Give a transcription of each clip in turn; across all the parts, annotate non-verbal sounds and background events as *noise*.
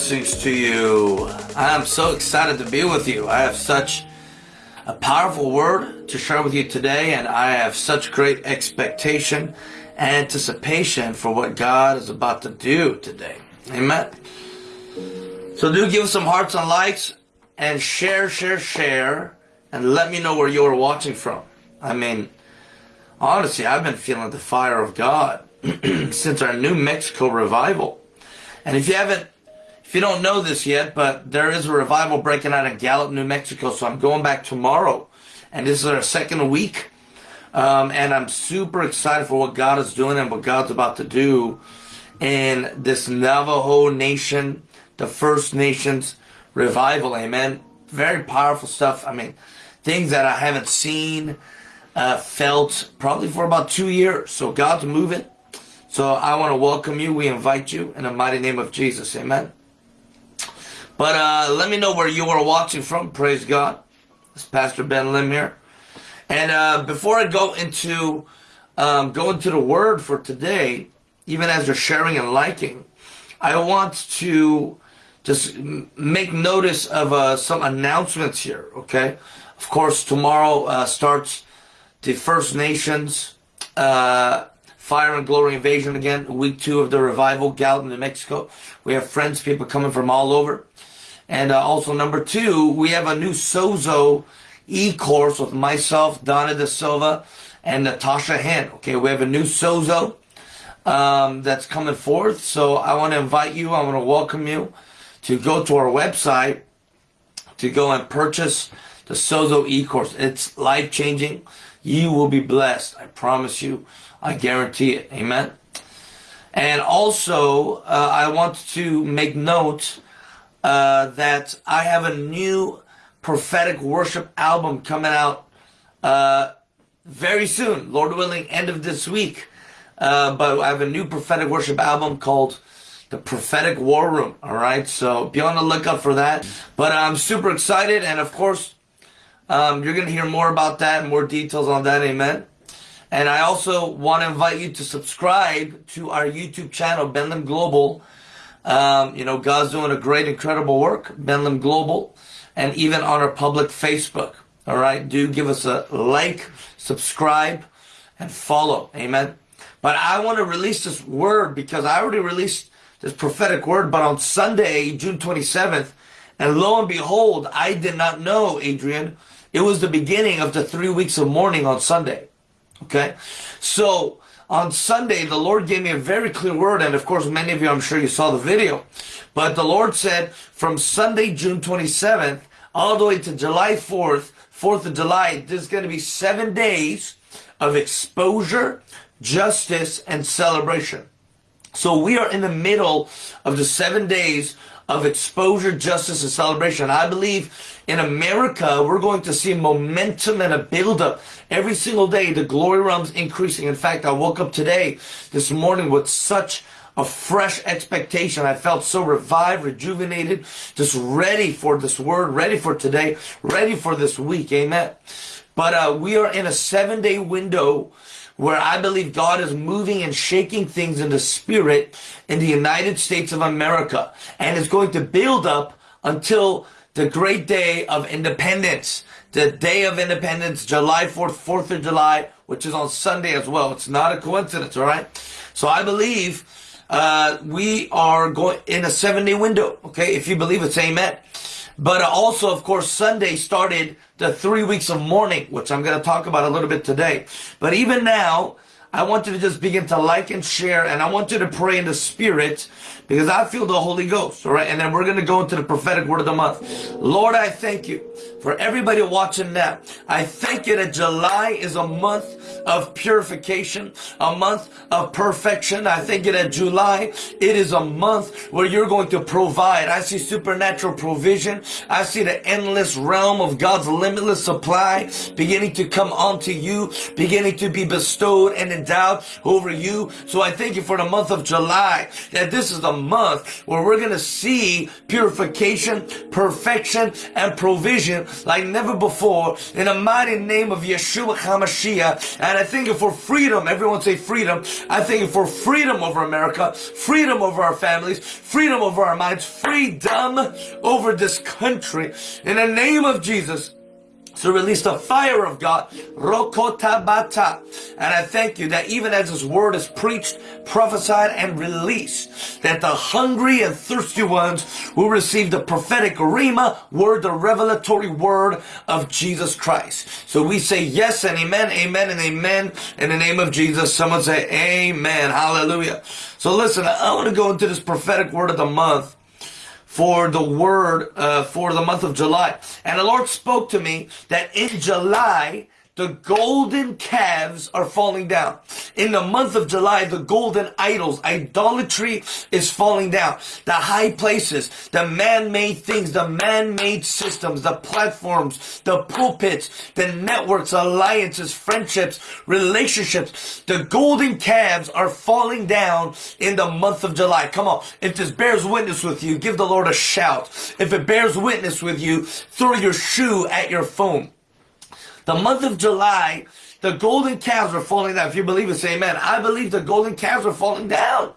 Blessings to you. I am so excited to be with you. I have such a powerful word to share with you today, and I have such great expectation and anticipation for what God is about to do today. Amen. So do give some hearts and likes and share, share, share, and let me know where you're watching from. I mean, honestly, I've been feeling the fire of God *clears throat* since our New Mexico revival. And if you haven't, if you don't know this yet, but there is a revival breaking out in Gallup, New Mexico. So I'm going back tomorrow. And this is our second week. Um, and I'm super excited for what God is doing and what God's about to do in this Navajo Nation, the First Nations revival. Amen. Very powerful stuff. I mean, things that I haven't seen, uh, felt probably for about two years. So God's moving. So I want to welcome you. We invite you in the mighty name of Jesus. Amen. But uh, let me know where you are watching from. Praise God. It's Pastor Ben Lim here. And uh, before I go into um, go into the word for today, even as you're sharing and liking, I want to just make notice of uh, some announcements here. Okay, of course, tomorrow uh, starts the First Nations uh, Fire and Glory Invasion again, week two of the revival, Gallup, New Mexico. We have friends, people coming from all over. And uh, also number two, we have a new Sozo e-course with myself, Dawna De Silva, and Natasha Hen. Okay, we have a new Sozo um, that's coming forth. So I want to invite you, I want to welcome you to go to our website to go and purchase the Sozo e-course. It's life-changing. You will be blessed. I promise you. I guarantee it. Amen. And also, uh, I want to make note uh, that I have a new prophetic worship album coming out uh, very soon, Lord willing, end of this week. Uh, but I have a new prophetic worship album called the Prophetic War Room. All right, so be on the lookout for that. But I'm super excited, and of course, um, you're going to hear more about that, more details on that. Amen. And I also want to invite you to subscribe to our YouTube channel, Ben Lim Global. Um, you know, God's doing a great, incredible work, Ben Lim Global, and even on our public Facebook. All right, do give us a like, subscribe, and follow. Amen. But I want to release this word because I already released this prophetic word, but on Sunday, June 27th, and lo and behold, I did not know, Adrian, it was the beginning of the three weeks of mourning on Sunday. Okay? So, on Sunday, the Lord gave me a very clear word, and of course, many of you, I'm sure you saw the video. But the Lord said, from Sunday, June 27th, all the way to July 4th, 4th of July, there's going to be seven days of exposure, justice, and celebration. So we are in the middle of the seven days of exposure, justice, and celebration. I believe in America, we're going to see momentum and a buildup every single day. The glory realm's increasing. In fact, I woke up today, this morning, with such a fresh expectation. I felt so revived, rejuvenated, just ready for this word, ready for today, ready for this week. Amen. But uh, we are in a seven day window where I believe God is moving and shaking things in the spirit in the United States of America. And it's going to build up until the great day of independence. The day of independence, July 4th, 4th of July, which is on Sunday as well. It's not a coincidence, all right? So I believe uh, we are going in a seven day window, okay? If you believe it, say amen. But uh, also, of course, Sunday started the three weeks of mourning, which I'm going to talk about a little bit today. But even now, I want you to just begin to like and share, and I want you to pray in the spirit because I feel the Holy Ghost, all right? And then we're going to go into the prophetic word of the month. Lord, I thank you for everybody watching now. I thank you that July is a month of purification, a month of perfection. I thank you that July, it is a month where you're going to provide. I see supernatural provision. I see the endless realm of God's limitless supply beginning to come onto you, beginning to be bestowed and endowed over you. So I thank you for the month of July, that this is the month where we're going to see purification, perfection, and provision like never before. In the mighty name of Yeshua HaMashiach, And I thank you for freedom. Everyone say freedom. I thank you for freedom over America, freedom over our families, freedom over our minds, freedom over this country. In the name of Jesus, to release the fire of God. Rokotabata. And I thank you that even as this word is preached, prophesied, and released, that the hungry and thirsty ones will receive the prophetic rhema word, the revelatory word of Jesus Christ. So we say yes and amen, amen and amen in the name of Jesus. Someone say amen. Hallelujah. So listen, I want to go into this prophetic word of the month for the word uh, for the month of July. And the Lord spoke to me that in July, the golden calves are falling down. In the month of July, the golden idols, idolatry is falling down. The high places, the man-made things, the man-made systems, the platforms, the pulpits, the networks, alliances, friendships, relationships, the golden calves are falling down in the month of July. Come on. If this bears witness with you, give the Lord a shout. If it bears witness with you, throw your shoe at your phone. The month of July, the golden calves are falling down. If you believe it, say amen. I believe the golden calves are falling down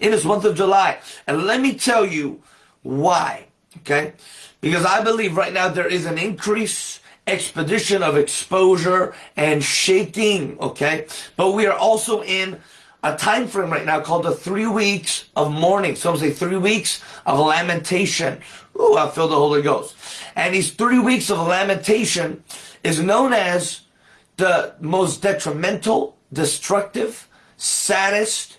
in this month of July. And let me tell you why. Okay? Because I believe right now there is an increase expedition of exposure and shaking, okay? But we are also in a time frame right now called the three weeks of mourning. Some say three weeks of lamentation. Ooh, I feel the Holy Ghost. And these three weeks of lamentation is known as the most detrimental, destructive, saddest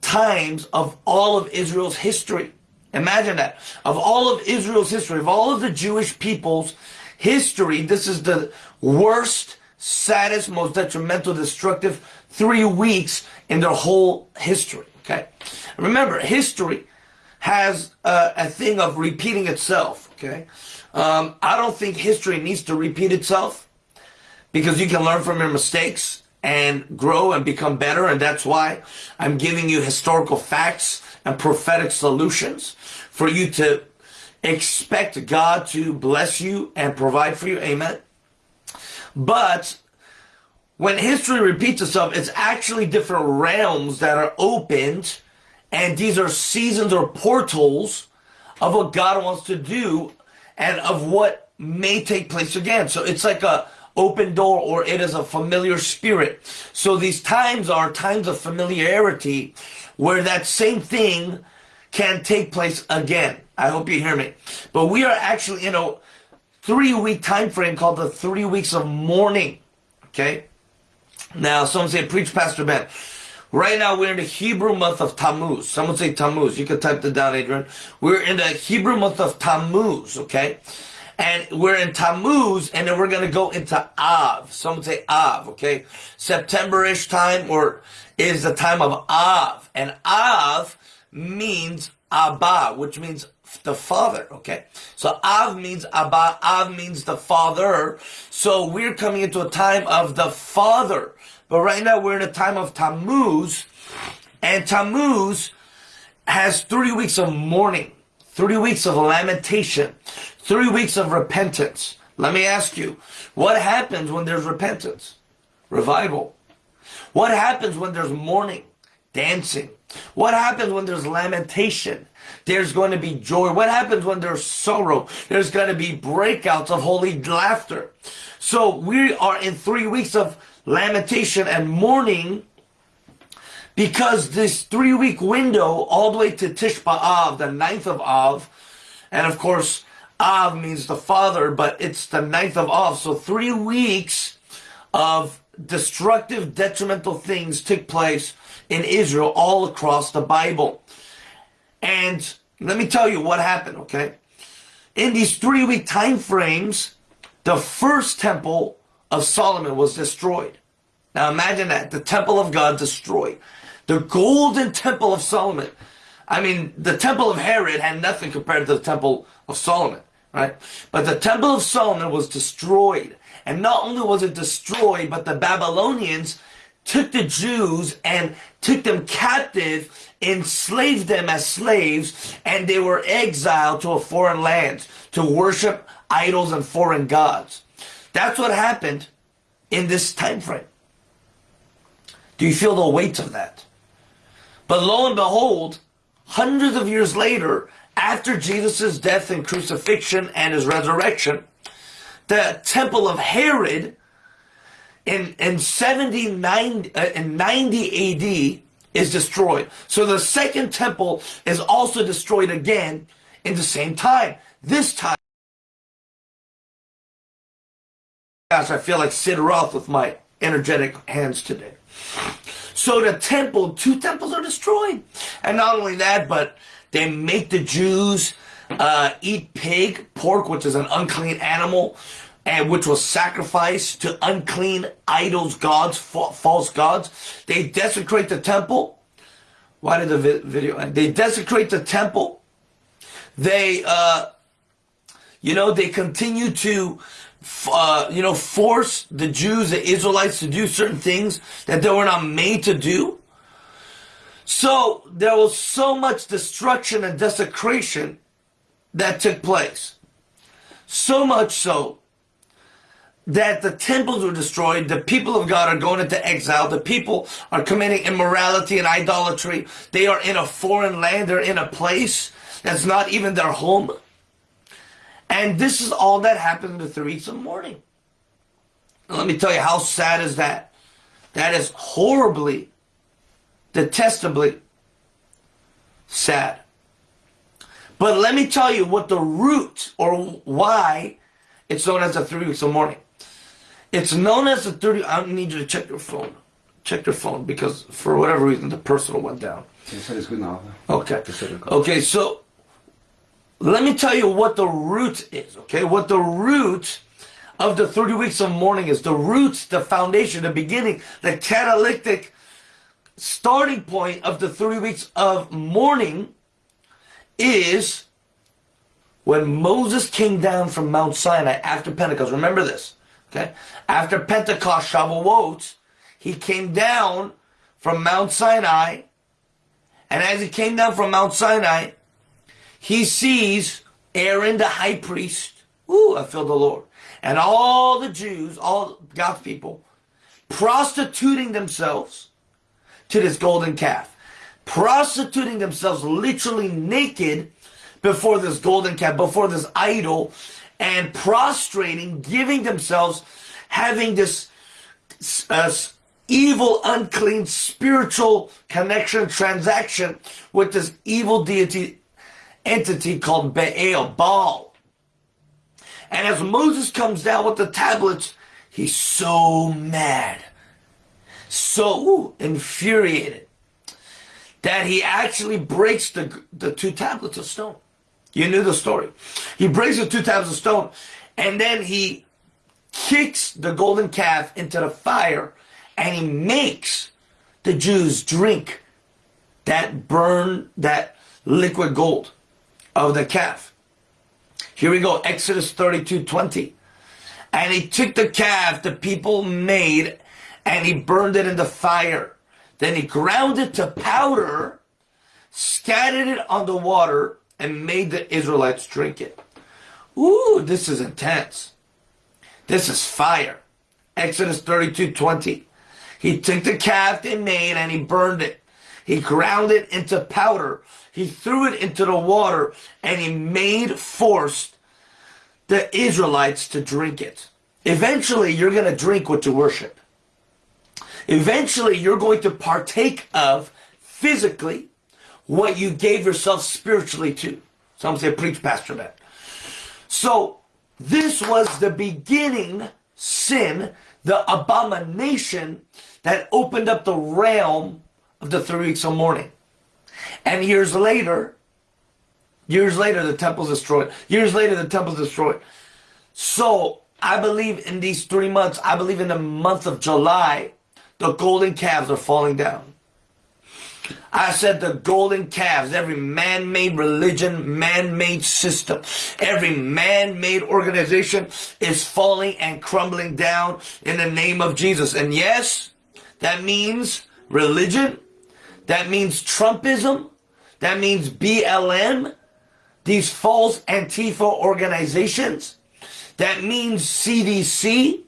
times of all of Israel's history. Imagine that. Of all of Israel's history, of all of the Jewish people's history, this is the worst, saddest, most detrimental, destructive three weeks in their whole history. Okay? Remember, history has a, a thing of repeating itself. Okay? Um, I don't think history needs to repeat itself because you can learn from your mistakes and grow and become better. And that's why I'm giving you historical facts and prophetic solutions for you to expect God to bless you and provide for you. Amen. But when history repeats itself, it's actually different realms that are opened. And these are seasons or portals of what God wants to do and of what may take place again. So it's like a open door or it is a familiar spirit. So these times are times of familiarity where that same thing can take place again. I hope you hear me. But we are actually in a three week time frame called the three weeks of mourning. Okay. Now, some say, preach Pastor Ben. Right now, we're in the Hebrew month of Tammuz. Someone say Tammuz. You can type that down, Adrian. We're in the Hebrew month of Tammuz, okay? And we're in Tammuz, and then we're going to go into Av. Someone say Av, okay? September-ish time, or is the time of Av. And Av means Abba, which means the father, okay? So Av means Abba, Av means the father. So we're coming into a time of the father. But right now we're in a time of Tammuz, and Tammuz has three weeks of mourning, three weeks of lamentation, three weeks of repentance. Let me ask you, what happens when there's repentance? Revival. What happens when there's mourning? Dancing. What happens when there's lamentation? There's going to be joy. What happens when there's sorrow? There's going to be breakouts of holy laughter. So we are in three weeks of lamentation and mourning because this three week window all the way to Tisha B'Av, the ninth of Av, and of course Av means the father, but it's the ninth of Av. So three weeks of destructive, detrimental things took place in Israel all across the Bible. And let me tell you what happened, okay? In these three week time frames, the first temple of Solomon was destroyed. Now imagine that, the temple of God destroyed. The golden temple of Solomon. I mean, the temple of Herod had nothing compared to the temple of Solomon, right? But the temple of Solomon was destroyed. And not only was it destroyed, but the Babylonians took the Jews and took them captive, enslaved them as slaves, and they were exiled to a foreign land to worship idols and foreign gods. That's what happened in this time frame. Do you feel the weight of that? But lo and behold, hundreds of years later, after Jesus' death and crucifixion and his resurrection, the temple of Herod in, in 79, uh, in 90 AD is destroyed. So the second temple is also destroyed again in the same time. This time, gosh, I feel like Sid Roth with my energetic hands today. So the temple, two temples are destroyed. And not only that, but they make the Jews uh, eat pig, pork, which is an unclean animal, and which was sacrificed to unclean idols, gods, false gods. They desecrate the temple. Why did the vi video end? They desecrate the temple. They, uh, you know, they continue to, uh, you know, force the Jews, the Israelites to do certain things that they were not made to do. So there was so much destruction and desecration that took place. So much so that the temples were destroyed, the people of God are going into exile, the people are committing immorality and idolatry, they are in a foreign land, they're in a place that's not even their home. And this is all that happened in the three weeks of mourning. let me tell you, how sad is that? That is horribly detestably sad. But let me tell you what the root or why it's known as the three weeks of mourning. It's known as the 30, I need you to check your phone. Check your phone because for whatever reason the personal went down. Okay. Okay, so let me tell you what the root is, okay? What the root of the 30 weeks of mourning is. The roots, the foundation, the beginning, the catalytic starting point of the 30 weeks of mourning is when Moses came down from Mount Sinai after Pentecost. Remember this, okay? After Pentecost, Shavuot, he came down from Mount Sinai, and as he came down from Mount Sinai, he sees Aaron the high priest. Ooh, I feel the Lord. And all the Jews, all God's people, prostituting themselves to this golden calf, prostituting themselves literally naked before this golden calf, before this idol, and prostrating, giving themselves, having this uh, evil, unclean, spiritual connection, transaction with this evil deity entity called Baal, Baal. And as Moses comes down with the tablets, he's so mad so infuriated that he actually breaks the, the two tablets of stone. You knew the story. He breaks the two tablets of stone and then he kicks the golden calf into the fire and he makes the Jews drink that burn, that liquid gold of the calf. Here we go, Exodus 32, 20. And he took the calf the people made and he burned it in the fire. Then he ground it to powder, scattered it on the water, and made the Israelites drink it. Ooh, this is intense. This is fire. Exodus 32, 20. He took the calf they made and he burned it. He ground it into powder. He threw it into the water and he made forced the Israelites to drink it. Eventually, you're going to drink what you worship. Eventually, you're going to partake of physically what you gave yourself spiritually to. Some say, preach, Pastor Matt. So, this was the beginning sin, the abomination that opened up the realm of the three weeks of mourning. And years later, years later, the temple's destroyed. Years later, the temple's destroyed. So, I believe in these three months, I believe in the month of July, the golden calves are falling down. I said the golden calves, every man-made religion, man-made system, every man-made organization is falling and crumbling down in the name of Jesus. And yes, that means religion. That means Trumpism. That means BLM. These false Antifa organizations. That means CDC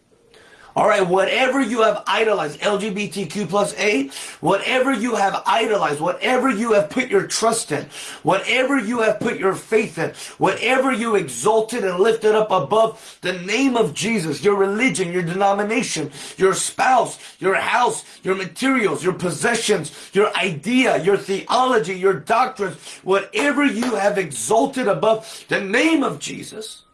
All right, whatever you have idolized, LGBTQ plus A, whatever you have idolized, whatever you have put your trust in, whatever you have put your faith in, whatever you exalted and lifted up above the name of Jesus, your religion, your denomination, your spouse, your house, your materials, your possessions, your idea, your theology, your doctrines, whatever you have exalted above the name of Jesus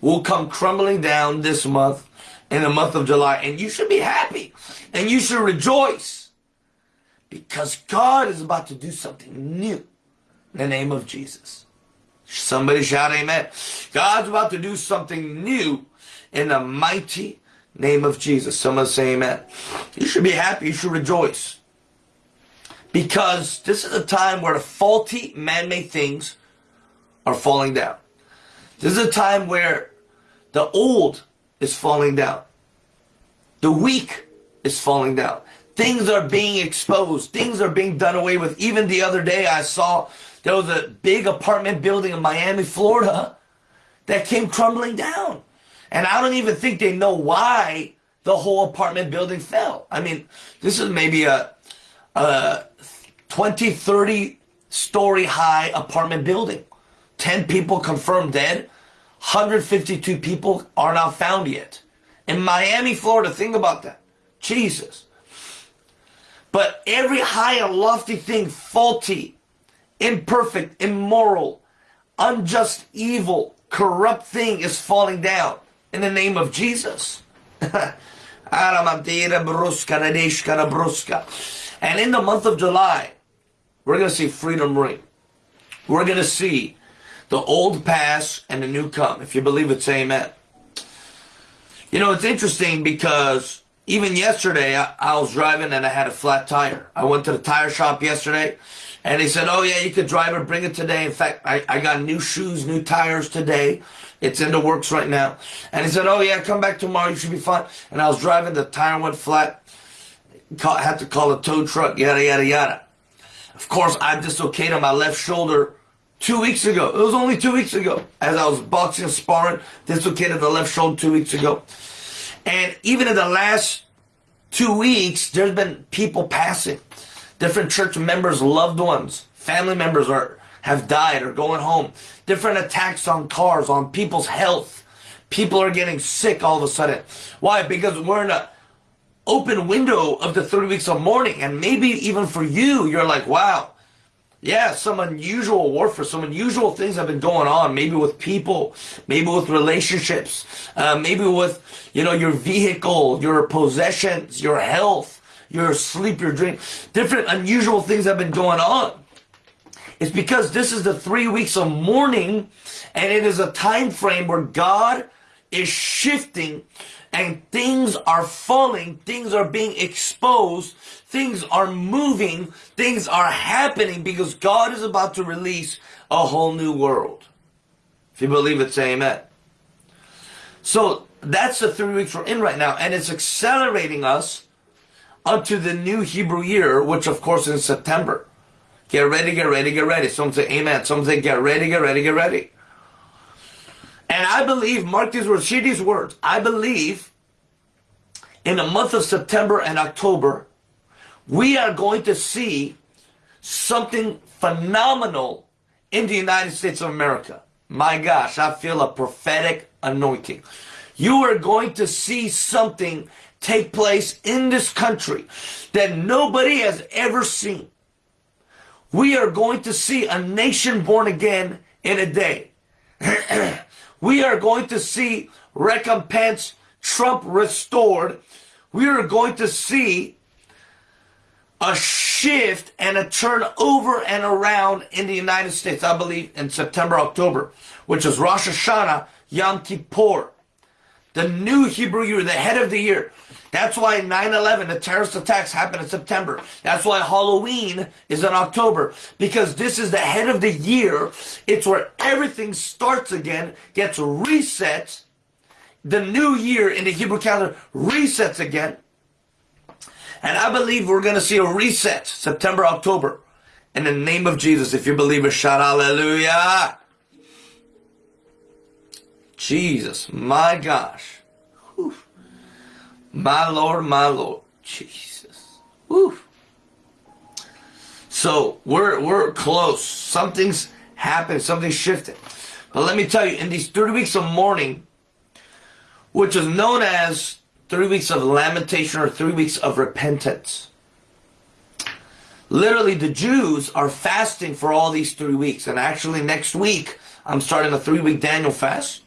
will come crumbling down this month in the month of July. And you should be happy and you should rejoice because God is about to do something new in the name of Jesus. Somebody shout amen. God's about to do something new in the mighty name of Jesus. Someone say amen. You should be happy. You should rejoice. Because this is a time where the faulty man-made things are falling down. This is a time where the old is falling down. The weak is falling down. Things are being exposed. Things are being done away with. Even the other day I saw there was a big apartment building in Miami, Florida that came crumbling down. And I don't even think they know why the whole apartment building fell. I mean, this is maybe a, a 20, 30 story high apartment building. 10 people confirmed dead. 152 people are not found yet. In Miami, Florida, think about that. Jesus. But every high and lofty thing, faulty, imperfect, immoral, unjust, evil, corrupt thing is falling down in the name of Jesus. *laughs* and in the month of July, we're going to see freedom ring. We're going to see the old pass and the new come. If you believe it, say amen. You know, it's interesting because even yesterday I, I, was driving and I had a flat tire. I went to the tire shop yesterday and they said, oh yeah, you could drive it, bring it today. In fact, I, I got new shoes, new tires today. It's in the works right now. And he said, oh yeah, come back tomorrow, you should be fine. And I was driving, the tire went flat. Had to call a tow truck, yada, yada, yada. Of course, I dislocated my left shoulder two weeks ago. It was only two weeks ago. As I was boxing sparring, dislocated the left shoulder two weeks ago. And even in the last two weeks, there's been people passing. Different church members, loved ones, family members are have died or going home. Different attacks on cars, on people's health. People are getting sick all of a sudden. Why? Because we're in a open window of the three weeks of mourning. And maybe even for you, you're like, wow, yeah, some unusual warfare, some unusual things have been going on, maybe with people, maybe with relationships, uh, maybe with, you know, your vehicle, your possessions, your health, your sleep, your drink. Different unusual things have been going on. It's because this is the three weeks of mourning, and it is a time frame where God is shifting and things are falling, things are being exposed, things are moving, things are happening because God is about to release a whole new world. If you believe it, say amen. So that's the three weeks we're in right now, and it's accelerating us unto the new Hebrew year, which of course is September. Get ready, get ready, get ready. Some say amen. Some say get ready, get ready, get ready. And I believe, mark these words, hear these words. I believe in the month of September and October, we are going to see something phenomenal in the United States of America. My gosh, I feel a prophetic anointing. You are going to see something take place in this country that nobody has ever seen. We are going to see a nation born again in a day. *clears throat* we are going to see recompense Trump restored. We are going to see a shift and a turn over and around in the United States, I believe, in September, October, which is Rosh Hashanah, Yom Kippur, the new Hebrew year, the head of the year. That's why 9-11, the terrorist attacks happened in September. That's why Halloween is in October. Because this is the head of the year. It's where everything starts again, gets reset. The new year in the Hebrew calendar resets again. And I believe we're going to see a reset September, October. In the name of Jesus, if you believe it, shout hallelujah. Jesus, my gosh. Whew. My Lord, my Lord. Jesus. Woo. So we're we're close. Something's happened, something's shifted. But let me tell you, in these 30 weeks of mourning, which is known as three weeks of lamentation or three weeks of repentance. Literally, the Jews are fasting for all these three weeks. And actually, next week, I'm starting a three week Daniel fast.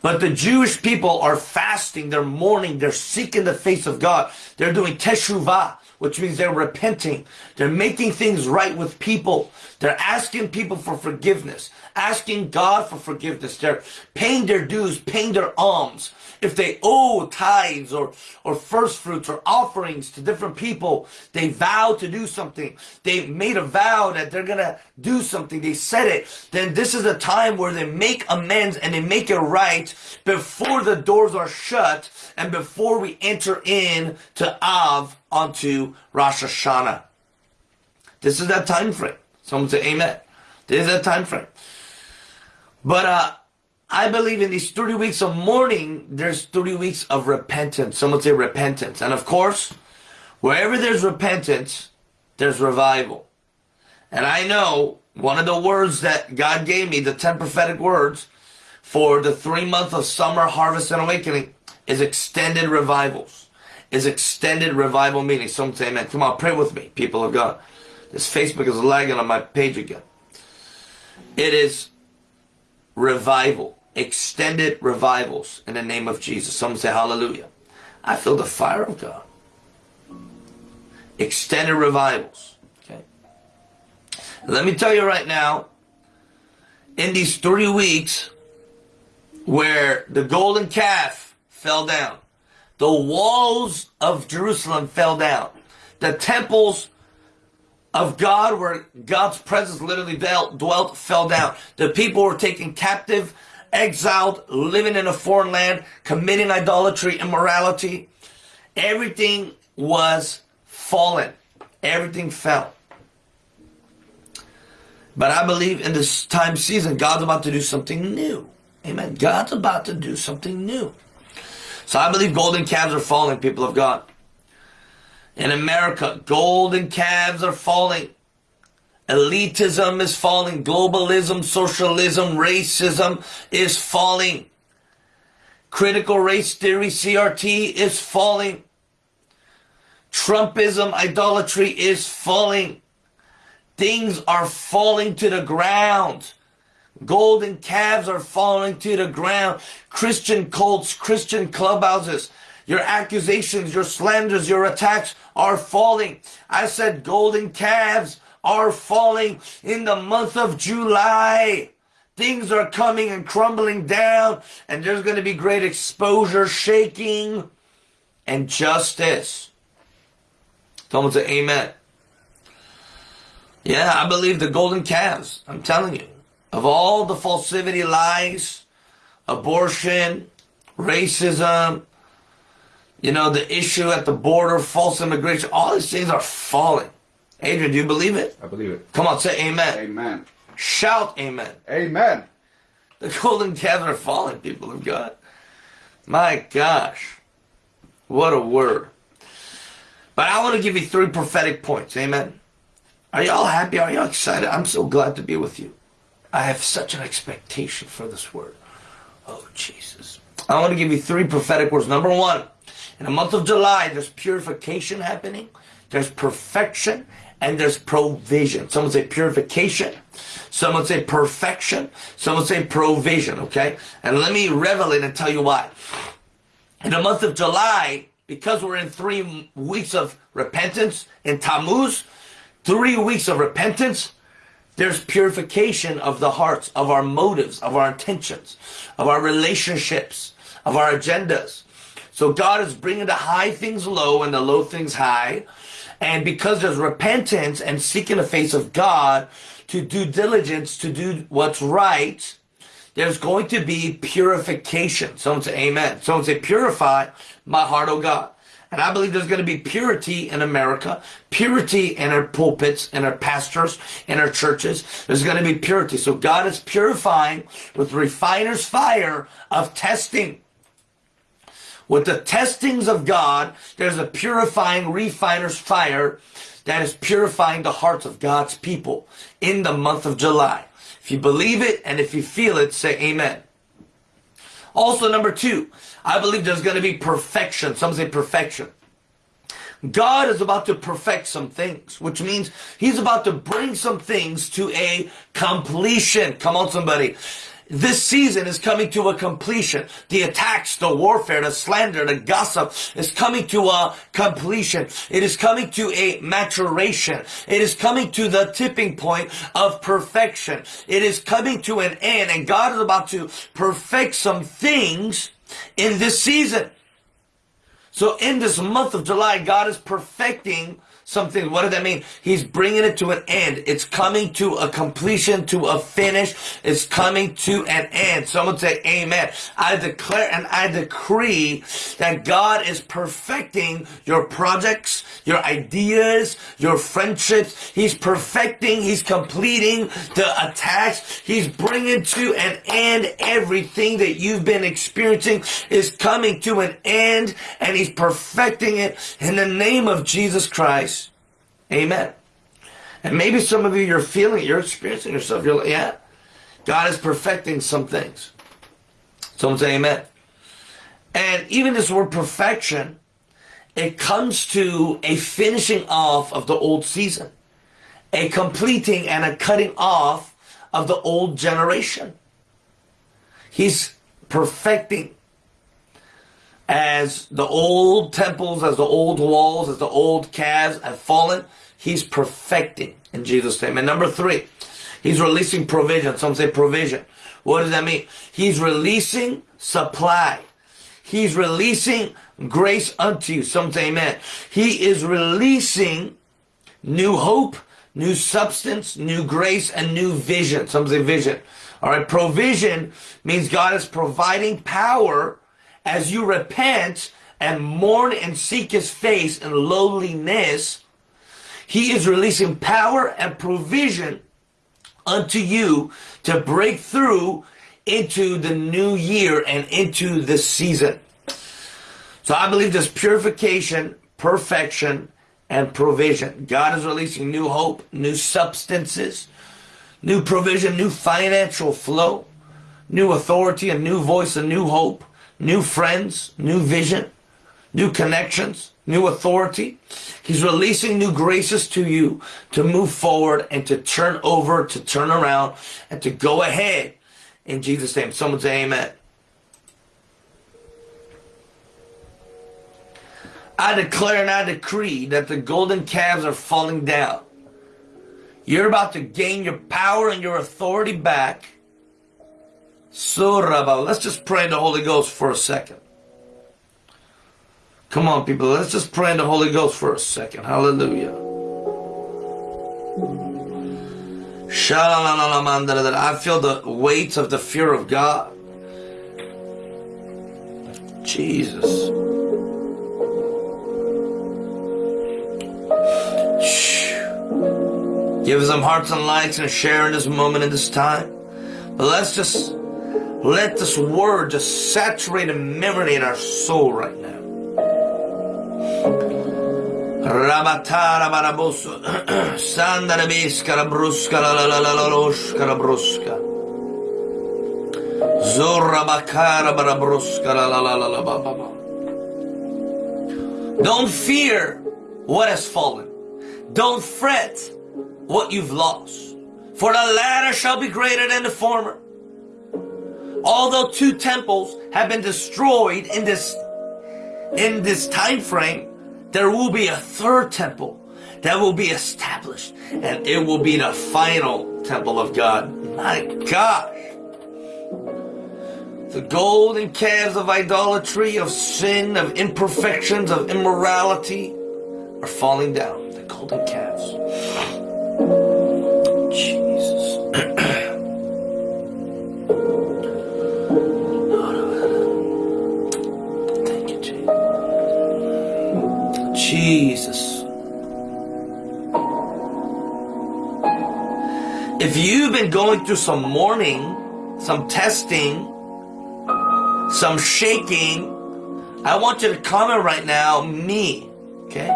But the Jewish people are fasting, they're mourning, they're seeking the face of God. They're doing teshuvah, which means they're repenting. They're making things right with people. They're asking people for forgiveness, asking God for forgiveness. They're paying their dues, paying their alms if they owe tithes or, or first fruits or offerings to different people, they vow to do something. They made a vow that they're going to do something. They said it. Then this is a time where they make amends and they make it right before the doors are shut and before we enter in to Av onto Rosh Hashanah. This is that time frame. Someone say amen. This is that time frame. But uh, I believe in these 30 weeks of mourning, there's 30 weeks of repentance. Some would say repentance. And of course, wherever there's repentance, there's revival. And I know one of the words that God gave me, the 10 prophetic words for the three month of summer harvest and awakening is extended revivals. Is extended revival meetings. Some say amen. Come on, pray with me, people of God. This Facebook is lagging on my page again. It is revival extended revivals in the name of Jesus. Someone say hallelujah. I feel the fire of God. Extended revivals. Okay. Let me tell you right now, in these three weeks where the golden calf fell down, the walls of Jerusalem fell down, the temples of God where God's presence literally dwelt, fell down. The people were taken captive exiled, living in a foreign land, committing idolatry, immorality. Everything was fallen. Everything fell. But I believe in this time season, God's about to do something new. Amen. God's about to do something new. So I believe golden calves are falling, people of God. In America, golden calves are falling. Elitism is falling. Globalism, socialism, racism is falling. Critical race theory, CRT, is falling. Trumpism, idolatry is falling. Things are falling to the ground. Golden calves are falling to the ground. Christian cults, Christian clubhouses, your accusations, your slanders, your attacks are falling. I said golden calves are falling in the month of July. Things are coming and crumbling down, and there's going to be great exposure, shaking, and justice. Someone say amen. Yeah, I believe the golden calves. I'm telling you. Of all the falsity lies, abortion, racism, you know, the issue at the border, false immigration, all these things are falling. Adrian, do you believe it? I believe it. Come on, say amen. Amen. Shout amen. Amen. The golden calves are falling, people of God. My gosh. What a word. But I want to give you three prophetic points. Amen. Are y'all happy? Are y'all excited? I'm so glad to be with you. I have such an expectation for this word. Oh, Jesus. I want to give you three prophetic words. Number one, in the month of July, there's purification happening, there's perfection, and there's provision. Someone say purification. Someone say perfection. Someone say provision, okay? And let me revel it and tell you why. In the month of July, because we're in three weeks of repentance in Tammuz, three weeks of repentance, there's purification of the hearts, of our motives, of our intentions, of our relationships, of our agendas. So God is bringing the high things low and the low things high. And because there's repentance and seeking the face of God to do diligence, to do what's right, there's going to be purification. Someone say amen. Someone say purify my heart, oh God. And I believe there's going to be purity in America, purity in our pulpits, in our pastors, in our churches. There's going to be purity. So God is purifying with refiner's fire of testing. With the testings of God, there's a purifying refiner's fire that is purifying the hearts of God's people in the month of July. If you believe it and if you feel it, say amen. Also, number two, I believe there's going to be perfection. Some say perfection. God is about to perfect some things, which means He's about to bring some things to a completion. Come on, somebody. This season is coming to a completion. The attacks, the warfare, the slander, the gossip is coming to a completion. It is coming to a maturation. It is coming to the tipping point of perfection. It is coming to an end and God is about to perfect some things in this season. So in this month of July, God is perfecting something. What does that mean? He's bringing it to an end. It's coming to a completion, to a finish. It's coming to an end. Someone say amen. I declare and I decree that God is perfecting your projects, your ideas, your friendships. He's perfecting, he's completing the attacks. He's bringing to an end everything that you've been experiencing is coming to an end and he's perfecting it in the name of Jesus Christ. Amen. And maybe some of you, you're feeling, you're experiencing yourself. You're like, yeah, God is perfecting some things. Someone say amen. And even this word perfection, it comes to a finishing off of the old season, a completing and a cutting off of the old generation. He's perfecting as the old temples, as the old walls, as the old calves have fallen, he's perfecting in Jesus' name. And number three, he's releasing provision. Some say provision. What does that mean? He's releasing supply. He's releasing grace unto you. Some say amen. He is releasing new hope, new substance, new grace, and new vision. Some say vision. All right. Provision means God is providing power as you repent and mourn and seek his face in lowliness, he is releasing power and provision unto you to break through into the new year and into the season. So I believe there's purification, perfection, and provision. God is releasing new hope, new substances, new provision, new financial flow, new authority, a new voice, a new hope, new friends, new vision, new connections, new authority. He's releasing new graces to you to move forward and to turn over, to turn around, and to go ahead in Jesus' name. Someone say amen. I declare and I decree that the golden calves are falling down. You're about to gain your power and your authority back Surah. Let's just pray in the Holy Ghost for a second. Come on, people. Let's just pray in the Holy Ghost for a second. Hallelujah. I feel the weight of the fear of God. Jesus. Give us some hearts and likes and share in this moment in this time. But let's just let this word just saturate and marinate our soul right biskara *clears throat* bruska la la la la la loshkara bruska. Zorra bakara barabruska la la la la la. Don't fear what has fallen. Don't fret what you've lost. For the latter shall be greater than the former. Although two temples have been destroyed in this in this time frame, there will be a third temple that will be established and it will be the final temple of God. My gosh. The golden calves of idolatry, of sin, of imperfections, of immorality are falling down. The golden calves. Jesus. If you've been going through some mourning, some testing, some shaking, I want you to comment right now, me. Okay?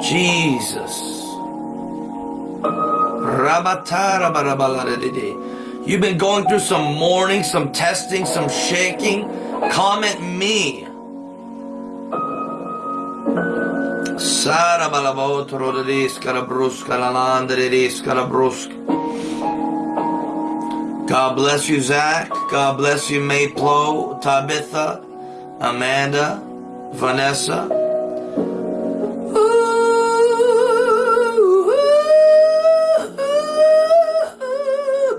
Jesus. You've been going through some mourning, some testing, some shaking. Comment me. God bless you, Zach. God bless you, Mayplo, Tabitha, Amanda, Vanessa.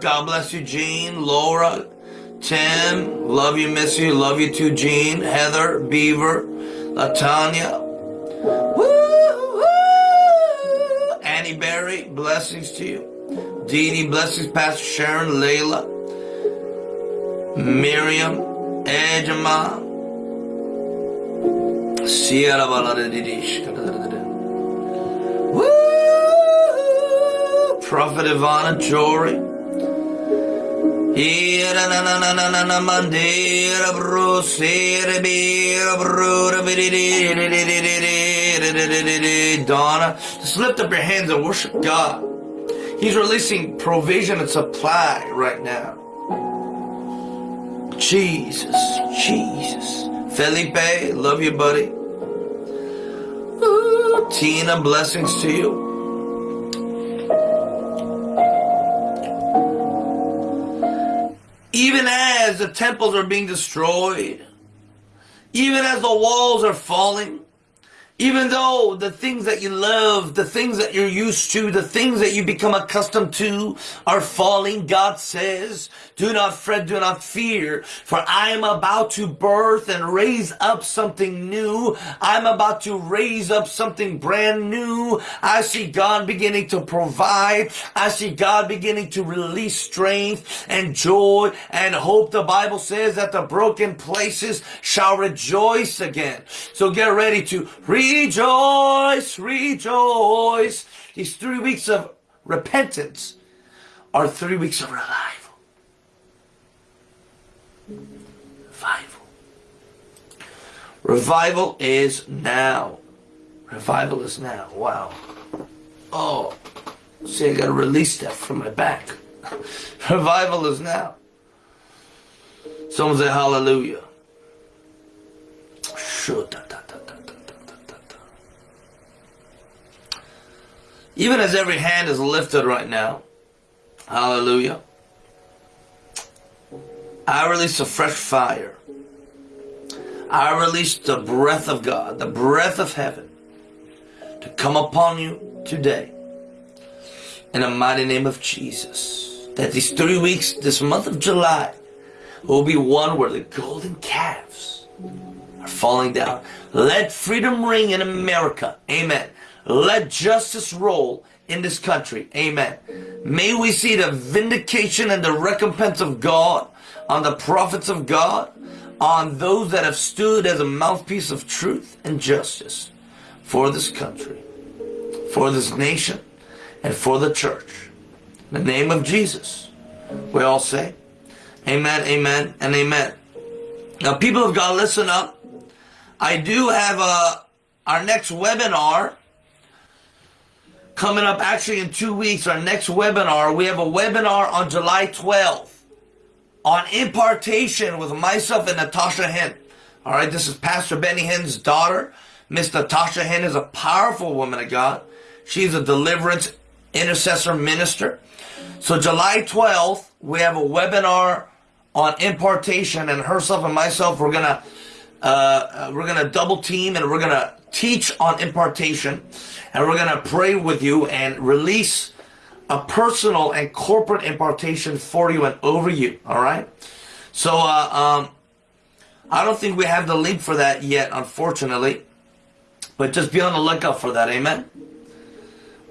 God bless you, Jean, Laura, Tim. Love you, miss you. Love you too, Jean, Heather, Beaver, Latanya. Blessings to you. Dee, blessings, Pastor Sharon, Layla, Miriam, Ejima, Sierra Baladidish. Prophet Ivana Jory. Donna, just lift up your hands and worship God. He's releasing provision and supply right now. Jesus, Jesus. Felipe, love you, buddy. Ooh, Tina, blessings to you. Even as the temples are being destroyed, even as the walls are falling, even though the things that you love, the things that you're used to, the things that you become accustomed to are falling, God says, do not fret, do not fear, for I am about to birth and raise up something new. I'm about to raise up something brand new. I see God beginning to provide. I see God beginning to release strength and joy and hope. The Bible says that the broken places shall rejoice again. So get ready to rejoice, rejoice. These three weeks of repentance are three weeks of revival. Revival. Revival is now. Revival is now. Wow. Oh, see, I got to release that from my back. *laughs* Revival is now. Someone say hallelujah. Even as every hand is lifted right now, hallelujah. I release a fresh fire. I release the breath of God, the breath of heaven to come upon you today. In the mighty name of Jesus. That these three weeks, this month of July, will be one where the golden calves are falling down. Let freedom ring in America. Amen. Let justice roll in this country. Amen. May we see the vindication and the recompense of God on the prophets of God, on those that have stood as a mouthpiece of truth and justice for this country, for this nation, and for the church. In the name of Jesus, we all say, Amen, Amen, and Amen. Now, people of God, listen up. I do have a, uh, our next webinar coming up actually in two weeks. Our next webinar, we have a webinar on July 12th on impartation with myself and Natasha Hinn. All right, this is Pastor Benny Hinn's daughter. Miss Natasha Hinn is a powerful woman of God. She's a deliverance intercessor minister. So July 12th, we have a webinar on impartation and herself and myself, we're gonna, uh, uh we're gonna double team and we're gonna teach on impartation and we're gonna pray with you and release a personal and corporate impartation for you and over you. All right. So uh, um, I don't think we have the link for that yet, unfortunately. But just be on the lookout for that. Amen.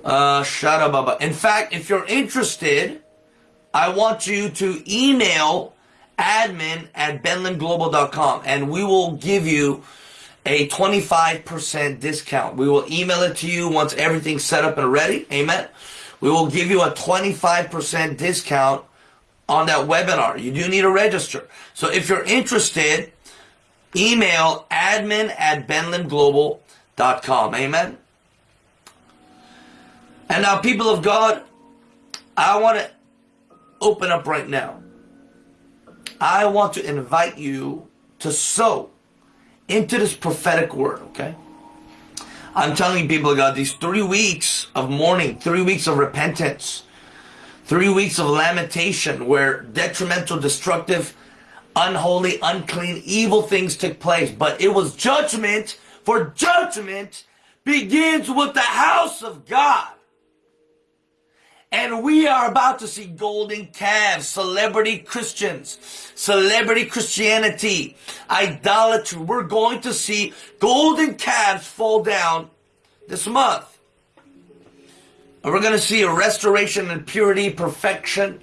Uh, Shada Baba. In fact, if you're interested, I want you to email admin at benlimglobal.com and we will give you a 25% discount. We will email it to you once everything's set up and ready. Amen we will give you a 25% discount on that webinar. You do need to register. So if you're interested, Email admin at benlimglobal.com. Amen. And now, people of God, I want to open up right now. I want to invite you to sow into this prophetic word, okay? I'm telling you, people of God, these three weeks of mourning, three weeks of repentance, three weeks of lamentation where detrimental, destructive, unholy, unclean, evil things took place. But it was judgment, for judgment begins with the house of God. And we are about to see golden calves, celebrity Christians, celebrity Christianity, idolatry. We're going to see golden calves fall down this month. And we're going to see a restoration and purity, perfection,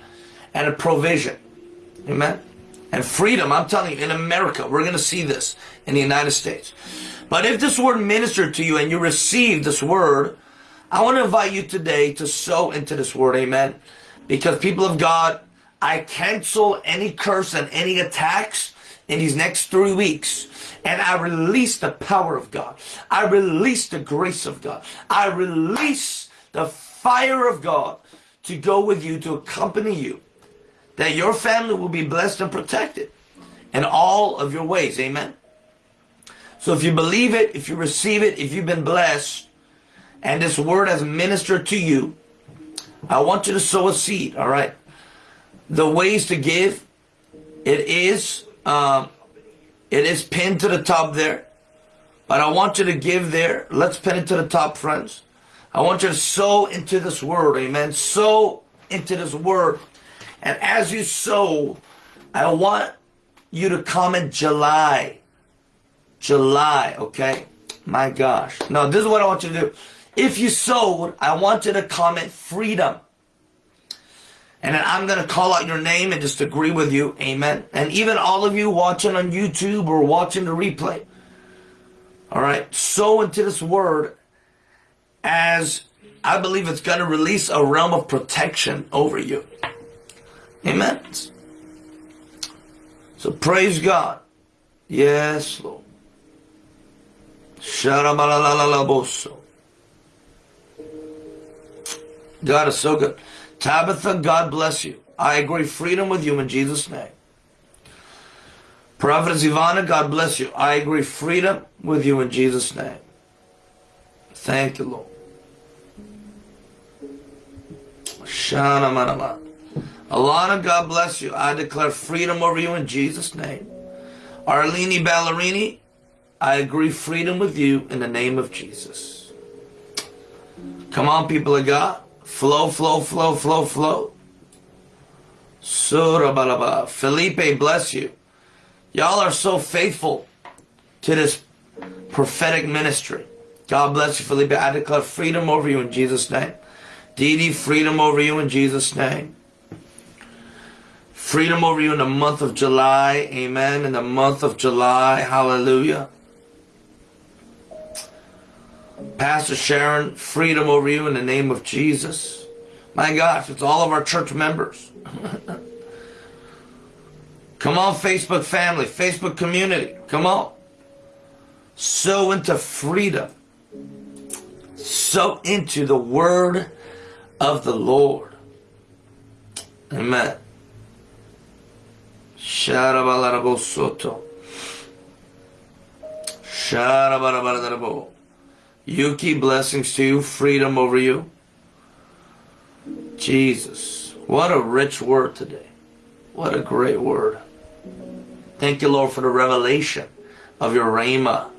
and a provision. Amen. And freedom. I'm telling you, in America, we're going to see this in the United States. But if this word ministered to you and you received this word, I want to invite you today to sow into this word, amen. Because people of God, I cancel any curse and any attacks in these next three weeks. And I release the power of God. I release the grace of God. I release the fire of God to go with you, to accompany you. That your family will be blessed and protected in all of your ways. Amen. So if you believe it, if you receive it, if you've been blessed, and this word has ministered to you, I want you to sow a seed, all right? The ways to give, it is, um, it is pinned to the top there. But I want you to give there. Let's pin it to the top, friends. I want you to sow into this word, amen. Sow into this word. And as you sow, I want you to comment July. July, okay? My gosh. No, this is what I want you to do. If you sowed, I want you to comment freedom. And then I'm going to call out your name and just agree with you. Amen. And even all of you watching on YouTube or watching the replay. All right. Sow into this word as I believe it's going to release a realm of protection over you. Amen. So praise God. Yes, Lord. God is so good. Tabitha, God bless you. I agree freedom with you in Jesus' name. Prophetess Ivana, God bless you. I agree freedom with you in Jesus' name. Thank you, Lord. Shana manama. Alana, God bless you. I declare freedom over you in Jesus' name. Arlene Ballerini, I agree freedom with you in the name of Jesus. Come on, people of God. Flow, flow, flow, flow, flow. Surabalaba. Felipe, bless you. Y'all are so faithful to this prophetic ministry. God bless you, Felipe. I declare freedom over you in Jesus' name. Dee freedom over you in Jesus' name. Freedom over you in the month of July. Amen. In the month of July. Hallelujah. Pastor Sharon, freedom over you in the name of Jesus. My gosh, it's all of our church members. *laughs* Come on, Facebook family, Facebook community. Come on. Sow into freedom. Sow into the word of the Lord. Amen. Sharabalarabosoto. Yuki, blessings to you, freedom over you. Jesus, what a rich word today. What a great word. Thank you, Lord, for the revelation of your Rhema.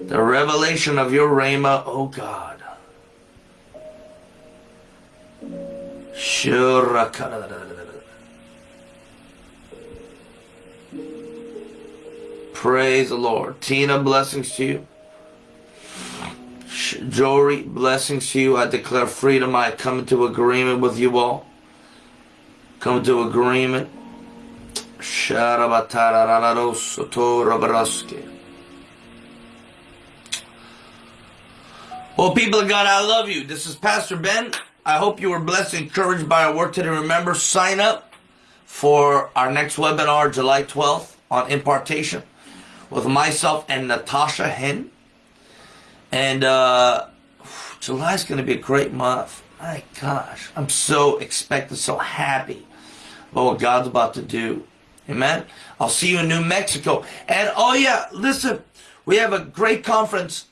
The revelation of your Rhema, oh God. Praise the Lord. Tina, blessings to you. Jory, blessings to you. I declare freedom. I come into agreement with you all. Come into agreement. Well, people of God, I love you. This is Pastor Ben. I hope you were blessed and encouraged by our work today. Remember, sign up for our next webinar, July 12th, on impartation. with myself and Natasha Hinn. And uh, July's going to be a great month. My gosh, I'm so expectant, so happy about what God's about to do. Amen. I'll see you in New Mexico. And oh yeah, listen, we have a great conference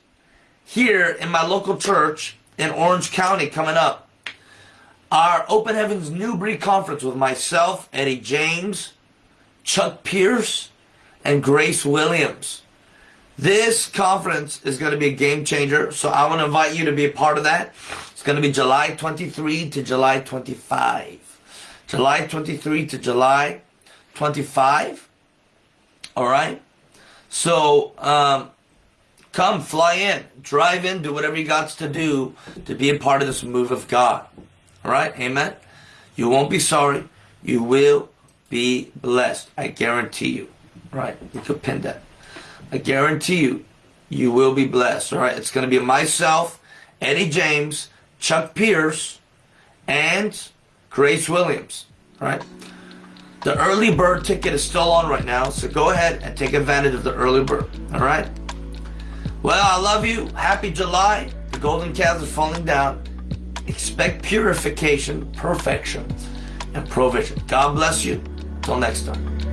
here in my local church in Orange County coming up. Our Open Heavens Newbury conference with myself, Eddie James, Chuck Pierce, and Grace Williams. This conference is going to be a game changer, so I want to invite you to be a part of that. It's going to be July 23 to July 25. July 23 to July 25. All right? So, um, come, fly in, drive in, do whatever you got to do to be a part of this move of God. All right? Amen? You won't be sorry. You will be blessed. I guarantee you. Right? You could pin that. I guarantee you, you will be blessed. All right? It's going to be myself, Eddie James, Chuck Pierce, and Grace Williams. All right? The early bird ticket is still on right now, so go ahead and take advantage of the early bird. All right? Well, I love you. Happy July. The golden calves are falling down. Expect purification, perfection, and provision. God bless you. Till next time.